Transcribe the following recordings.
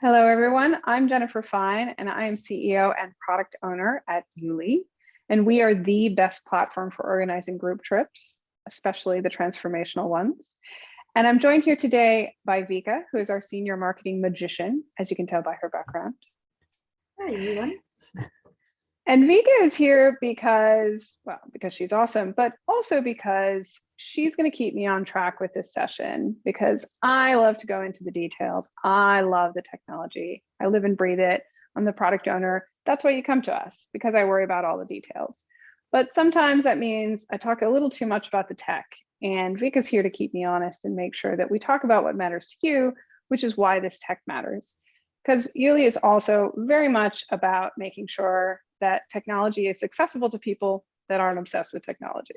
Hello, everyone. I'm Jennifer Fine, and I am CEO and product owner at Yuli. And we are the best platform for organizing group trips, especially the transformational ones. And I'm joined here today by Vika, who is our senior marketing magician, as you can tell by her background. Hi, everyone. And Vika is here because, well, because she's awesome, but also because she's going to keep me on track with this session because I love to go into the details. I love the technology. I live and breathe it. I'm the product owner. That's why you come to us because I worry about all the details. But sometimes that means I talk a little too much about the tech and Vika's here to keep me honest and make sure that we talk about what matters to you, which is why this tech matters. Because Yuli is also very much about making sure that technology is accessible to people that aren't obsessed with technology.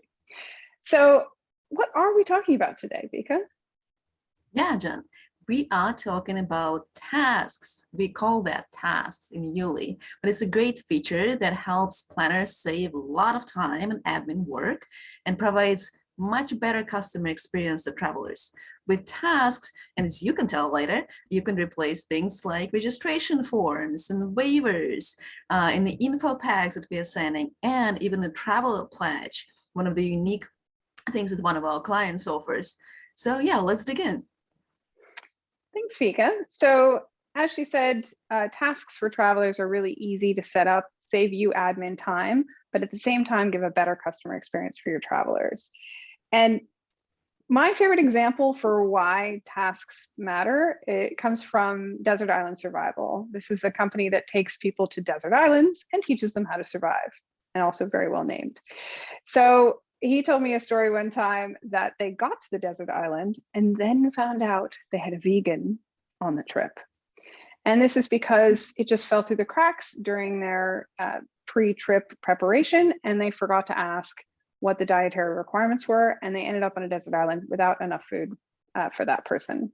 So what are we talking about today, Vika? Yeah, Jen, we are talking about tasks. We call that tasks in Yuli, but it's a great feature that helps planners save a lot of time and admin work and provides much better customer experience to travelers. With tasks, and as you can tell later, you can replace things like registration forms and waivers uh, in the info packs that we are sending, and even the travel pledge, one of the unique things that one of our clients offers. So yeah, let's dig in. Thanks, Vika. So as she said, uh, tasks for travelers are really easy to set up, save you admin time, but at the same time, give a better customer experience for your travelers. And my favorite example for why tasks matter, it comes from Desert Island Survival. This is a company that takes people to desert islands and teaches them how to survive and also very well named. So he told me a story one time that they got to the desert island and then found out they had a vegan on the trip. And this is because it just fell through the cracks during their uh, pre-trip preparation and they forgot to ask what the dietary requirements were, and they ended up on a desert island without enough food uh, for that person.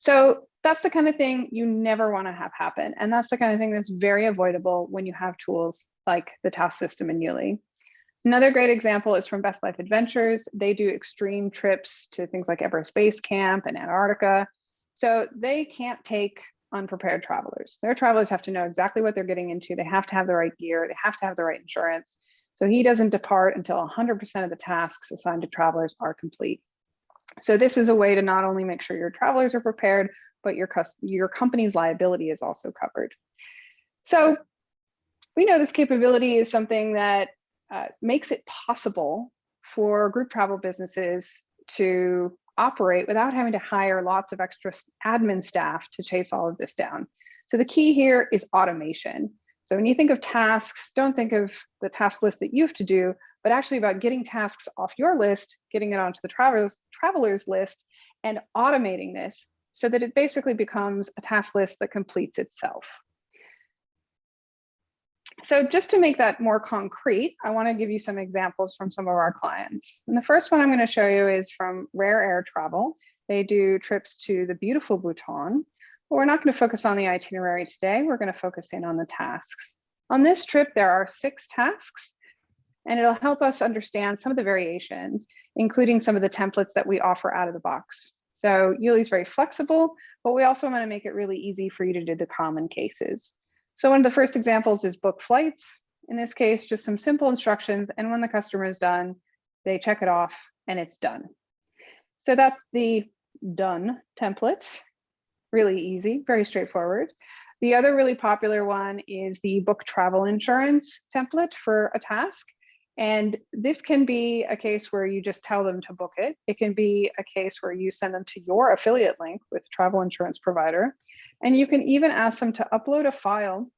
So that's the kind of thing you never want to have happen. And that's the kind of thing that's very avoidable when you have tools like the task system in Yuli. Another great example is from Best Life Adventures. They do extreme trips to things like Everest Base Camp and Antarctica. So they can't take unprepared travelers. Their travelers have to know exactly what they're getting into. They have to have the right gear. They have to have the right insurance. So he doesn't depart until 100% of the tasks assigned to travelers are complete. So this is a way to not only make sure your travelers are prepared, but your, your company's liability is also covered. So we know this capability is something that uh, makes it possible for group travel businesses to operate without having to hire lots of extra admin staff to chase all of this down. So the key here is automation. So when you think of tasks, don't think of the task list that you have to do, but actually about getting tasks off your list, getting it onto the travelers, travelers list, and automating this so that it basically becomes a task list that completes itself. So just to make that more concrete, I want to give you some examples from some of our clients. And the first one I'm going to show you is from Rare Air Travel. They do trips to the beautiful Bhutan. But we're not going to focus on the itinerary today. We're going to focus in on the tasks. On this trip, there are six tasks, and it'll help us understand some of the variations, including some of the templates that we offer out of the box. So Yuli is very flexible, but we also want to make it really easy for you to do the common cases. So one of the first examples is book flights. In this case, just some simple instructions. And when the customer is done, they check it off and it's done. So that's the done template really easy, very straightforward. The other really popular one is the book travel insurance template for a task. And this can be a case where you just tell them to book it. It can be a case where you send them to your affiliate link with travel insurance provider. And you can even ask them to upload a file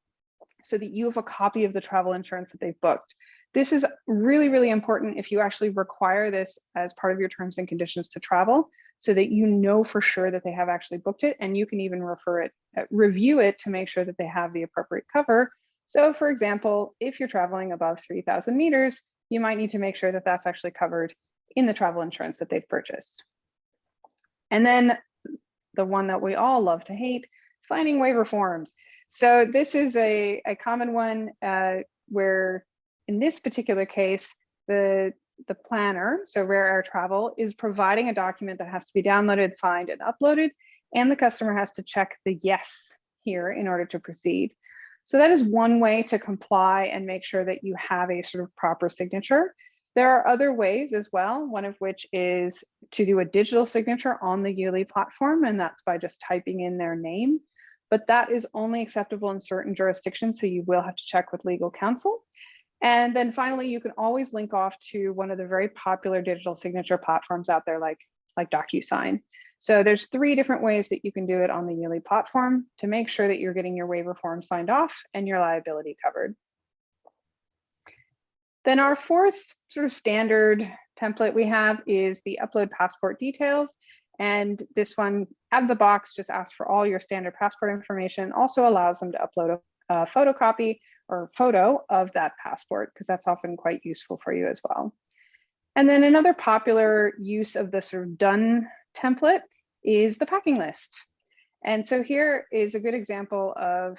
so that you have a copy of the travel insurance that they've booked. This is really, really important if you actually require this as part of your terms and conditions to travel so that you know for sure that they have actually booked it and you can even refer it, uh, review it to make sure that they have the appropriate cover. So for example, if you're traveling above 3000 meters, you might need to make sure that that's actually covered in the travel insurance that they've purchased. And then the one that we all love to hate, signing waiver forms. So this is a, a common one uh, where in this particular case, the the planner, so Rare Air Travel, is providing a document that has to be downloaded, signed, and uploaded, and the customer has to check the yes here in order to proceed. So that is one way to comply and make sure that you have a sort of proper signature. There are other ways as well, one of which is to do a digital signature on the Yuli platform, and that's by just typing in their name. But that is only acceptable in certain jurisdictions, so you will have to check with legal counsel. And then finally, you can always link off to one of the very popular digital signature platforms out there like, like DocuSign. So there's three different ways that you can do it on the Yuli platform to make sure that you're getting your waiver form signed off and your liability covered. Then our fourth sort of standard template we have is the upload passport details. And this one out of the box just asks for all your standard passport information, also allows them to upload a, a photocopy or photo of that passport, because that's often quite useful for you as well. And then another popular use of the sort of done template is the packing list. And so here is a good example of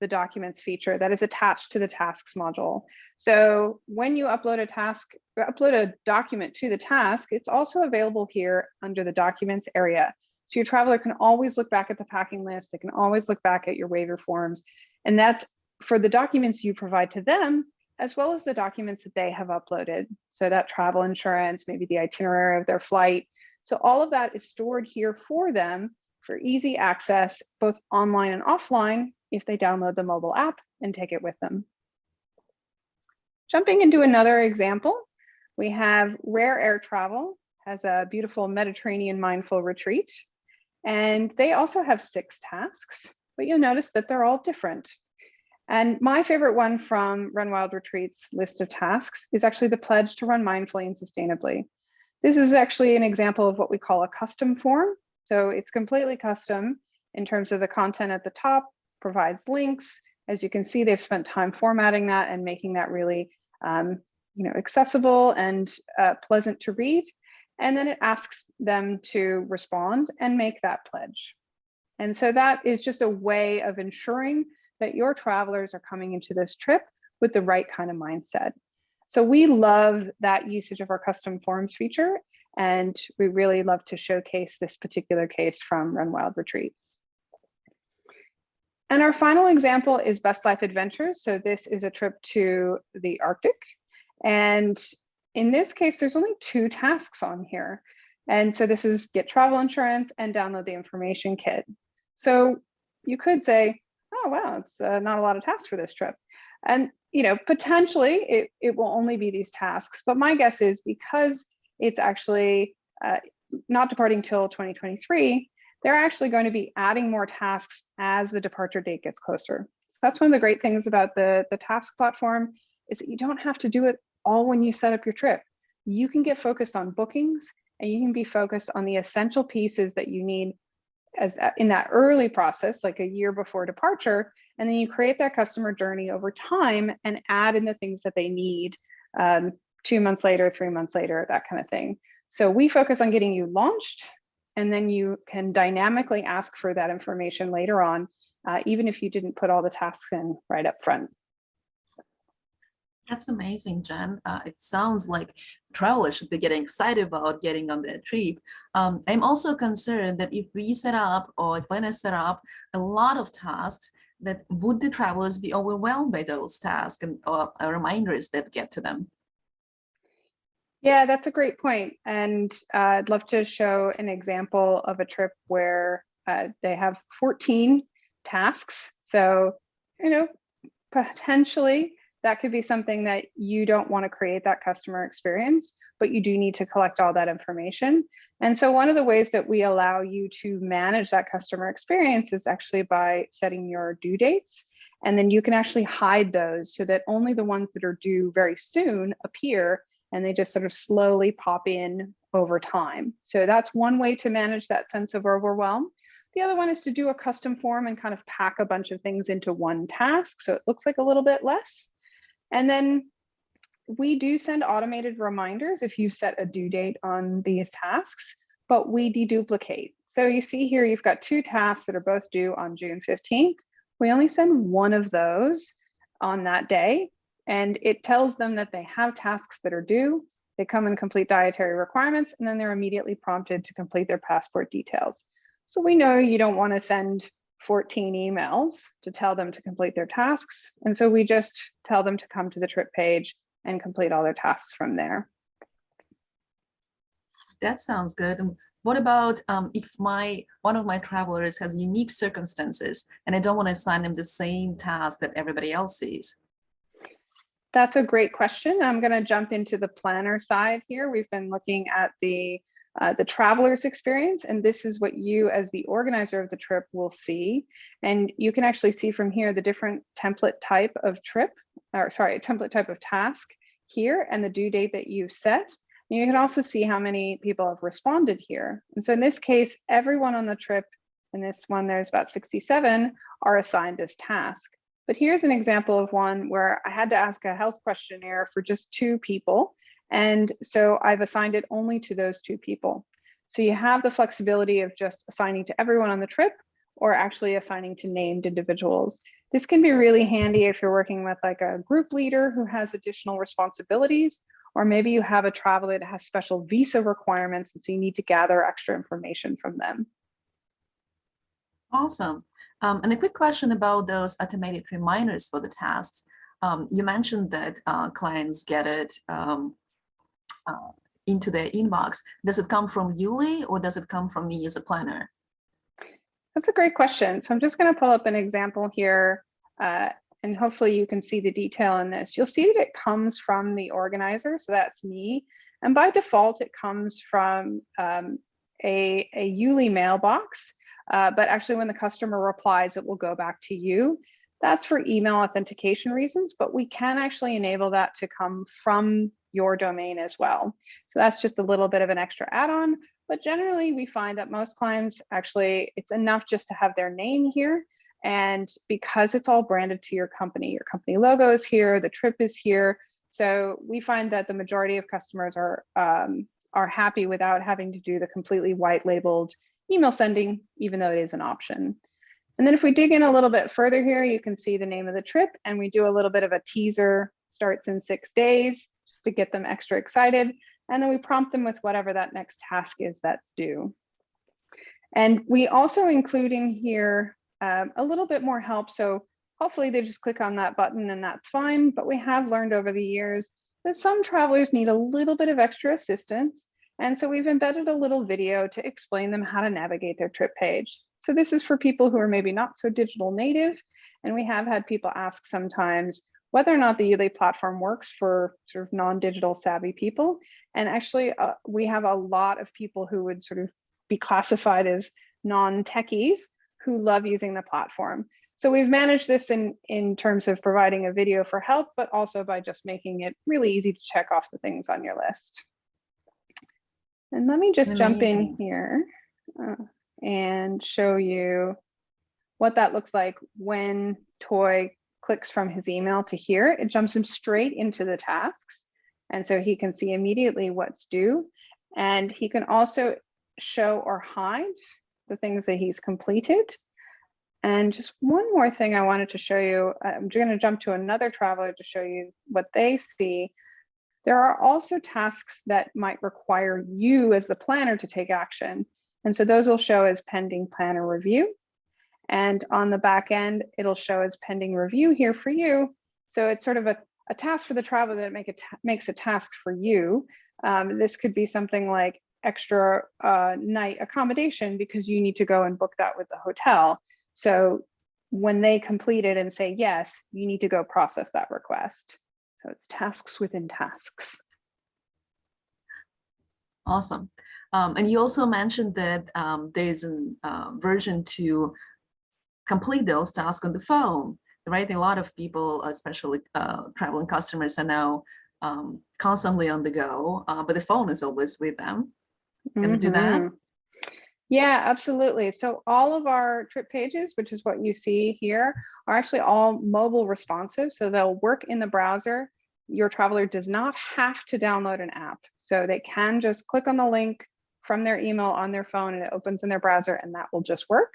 the documents feature that is attached to the tasks module. So when you upload a task, upload a document to the task, it's also available here under the documents area. So your traveler can always look back at the packing list. They can always look back at your waiver forms. And that's for the documents you provide to them, as well as the documents that they have uploaded. So that travel insurance, maybe the itinerary of their flight. So all of that is stored here for them for easy access, both online and offline, if they download the mobile app and take it with them. Jumping into another example, we have Rare Air Travel has a beautiful Mediterranean mindful retreat. And they also have six tasks, but you'll notice that they're all different. And my favorite one from Run Wild Retreats list of tasks is actually the pledge to run mindfully and sustainably. This is actually an example of what we call a custom form. So it's completely custom in terms of the content at the top, provides links. As you can see, they've spent time formatting that and making that really um, you know, accessible and uh, pleasant to read. And then it asks them to respond and make that pledge. And so that is just a way of ensuring that your travelers are coming into this trip with the right kind of mindset. So we love that usage of our custom forms feature, and we really love to showcase this particular case from Run Wild Retreats. And our final example is Best Life Adventures. So this is a trip to the Arctic. And in this case, there's only two tasks on here. And so this is get travel insurance and download the information kit. So you could say, oh, wow, it's uh, not a lot of tasks for this trip. And, you know, potentially it, it will only be these tasks. But my guess is because it's actually uh, not departing till 2023, they're actually going to be adding more tasks as the departure date gets closer. So that's one of the great things about the, the task platform is that you don't have to do it all when you set up your trip. You can get focused on bookings and you can be focused on the essential pieces that you need as uh, in that early process, like a year before departure, and then you create that customer journey over time and add in the things that they need um, two months later, three months later, that kind of thing. So we focus on getting you launched and then you can dynamically ask for that information later on, uh, even if you didn't put all the tasks in right up front. That's amazing, Jen. Uh, it sounds like travelers should be getting excited about getting on their trip. Um, I'm also concerned that if we set up or if planners set up a lot of tasks, that would the travelers be overwhelmed by those tasks and or reminders that get to them? Yeah, that's a great point. And uh, I'd love to show an example of a trip where uh, they have 14 tasks. So, you know, potentially that could be something that you don't want to create that customer experience, but you do need to collect all that information. And so one of the ways that we allow you to manage that customer experience is actually by setting your due dates. And then you can actually hide those so that only the ones that are due very soon appear and they just sort of slowly pop in over time. So that's one way to manage that sense of overwhelm. The other one is to do a custom form and kind of pack a bunch of things into one task. So it looks like a little bit less. And then we do send automated reminders if you set a due date on these tasks, but we deduplicate. So you see here, you've got two tasks that are both due on June 15th. We only send one of those on that day and it tells them that they have tasks that are due, they come and complete dietary requirements, and then they're immediately prompted to complete their passport details. So we know you don't want to send 14 emails to tell them to complete their tasks. And so we just tell them to come to the trip page and complete all their tasks from there. That sounds good. And what about um, if my one of my travelers has unique circumstances and I don't want to assign them the same task that everybody else sees? That's a great question. I'm going to jump into the planner side here. We've been looking at the uh, the traveler's experience, and this is what you as the organizer of the trip will see. And you can actually see from here the different template type of trip, or sorry, template type of task here and the due date that you set. And you can also see how many people have responded here. And so in this case, everyone on the trip, in this one, there's about 67, are assigned this task. But here's an example of one where I had to ask a health questionnaire for just two people. And so I've assigned it only to those two people. So you have the flexibility of just assigning to everyone on the trip or actually assigning to named individuals. This can be really handy if you're working with like a group leader who has additional responsibilities, or maybe you have a traveler that has special visa requirements, and so you need to gather extra information from them. Awesome. Um, and a quick question about those automated reminders for the tasks. Um, you mentioned that uh, clients get it um, uh, into their inbox. Does it come from Yuli or does it come from me as a planner? That's a great question. So I'm just going to pull up an example here uh, and hopefully you can see the detail in this. You'll see that it comes from the organizer, so that's me. And by default, it comes from um, a, a Yuli mailbox, uh, but actually when the customer replies, it will go back to you. That's for email authentication reasons, but we can actually enable that to come from your domain as well. So that's just a little bit of an extra add-on, but generally we find that most clients actually, it's enough just to have their name here. And because it's all branded to your company, your company logo is here, the trip is here. So we find that the majority of customers are, um, are happy without having to do the completely white labeled email sending, even though it is an option. And then if we dig in a little bit further here, you can see the name of the trip and we do a little bit of a teaser starts in six days to get them extra excited. And then we prompt them with whatever that next task is that's due. And we also include in here um, a little bit more help. So hopefully they just click on that button and that's fine. But we have learned over the years that some travelers need a little bit of extra assistance. And so we've embedded a little video to explain them how to navigate their trip page. So this is for people who are maybe not so digital native. And we have had people ask sometimes, whether or not the Yuli platform works for sort of non-digital savvy people. And actually, uh, we have a lot of people who would sort of be classified as non-techies who love using the platform. So we've managed this in, in terms of providing a video for help, but also by just making it really easy to check off the things on your list. And let me just Amazing. jump in here uh, and show you what that looks like when Toy clicks from his email to here, it jumps him straight into the tasks. And so he can see immediately what's due. And he can also show or hide the things that he's completed. And just one more thing I wanted to show you, I'm going to jump to another traveler to show you what they see. There are also tasks that might require you as the planner to take action. And so those will show as pending planner review. And on the back end, it'll show as pending review here for you. So it's sort of a, a task for the traveler that make a makes a task for you. Um, this could be something like extra uh, night accommodation because you need to go and book that with the hotel. So when they complete it and say yes, you need to go process that request. So it's tasks within tasks. Awesome. Um, and you also mentioned that um, there is a uh, version to complete those tasks on the phone, right? A lot of people, especially uh, traveling customers are now um, constantly on the go, uh, but the phone is always with them. Can mm -hmm. do that? Mm-hmm. Yeah, absolutely. So all of our trip pages, which is what you see here, are actually all mobile responsive. So they'll work in the browser. Your traveler does not have to download an app. So they can just click on the link from their email on their phone and it opens in their browser and that will just work.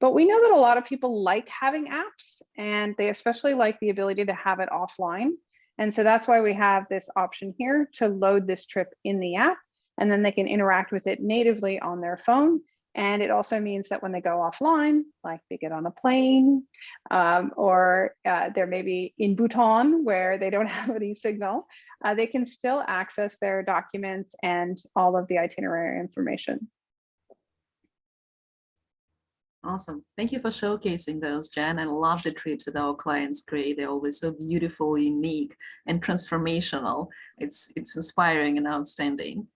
But we know that a lot of people like having apps and they especially like the ability to have it offline. And so that's why we have this option here to load this trip in the app and then they can interact with it natively on their phone. And it also means that when they go offline, like they get on a plane, um, or uh, they're maybe in Bhutan where they don't have any signal, uh, they can still access their documents and all of the itinerary information. Awesome. Thank you for showcasing those, Jen. I love the trips that our clients create. They're always so beautiful, unique, and transformational. It's, it's inspiring and outstanding.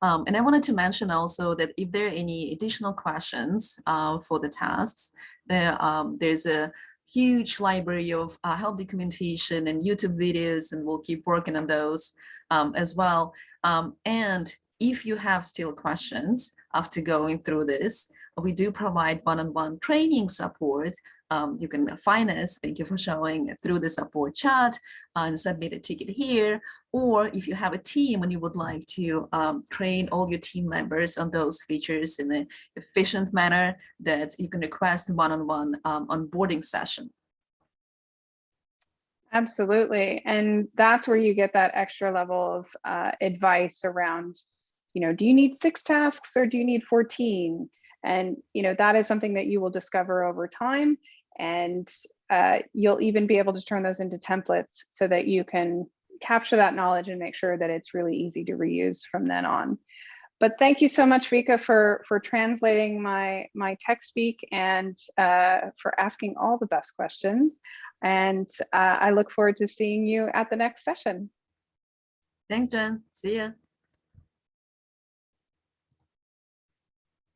Um, and I wanted to mention also that if there are any additional questions uh, for the tasks, there, um, there's a huge library of uh, help documentation and YouTube videos, and we'll keep working on those um, as well. Um, and if you have still questions after going through this, we do provide one-on-one training support. Um, you can find us, thank you for showing, through the support chat and submit a ticket here. Or if you have a team and you would like to um, train all your team members on those features in an efficient manner that you can request one-on-one um, onboarding session. Absolutely. And that's where you get that extra level of uh, advice around, you know, do you need six tasks or do you need 14? And, you know, that is something that you will discover over time. And uh, you'll even be able to turn those into templates so that you can capture that knowledge and make sure that it's really easy to reuse from then on. But thank you so much, Vika, for, for translating my, my tech speak and uh, for asking all the best questions. And uh, I look forward to seeing you at the next session. Thanks, Jen. See ya.